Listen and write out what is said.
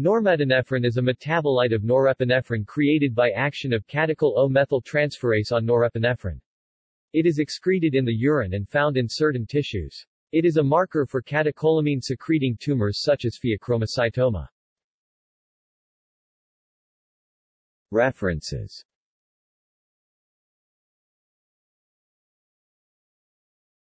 Normetanephrine is a metabolite of norepinephrine created by action of catechol O-methyltransferase on norepinephrine. It is excreted in the urine and found in certain tissues. It is a marker for catecholamine-secreting tumors such as pheochromocytoma. References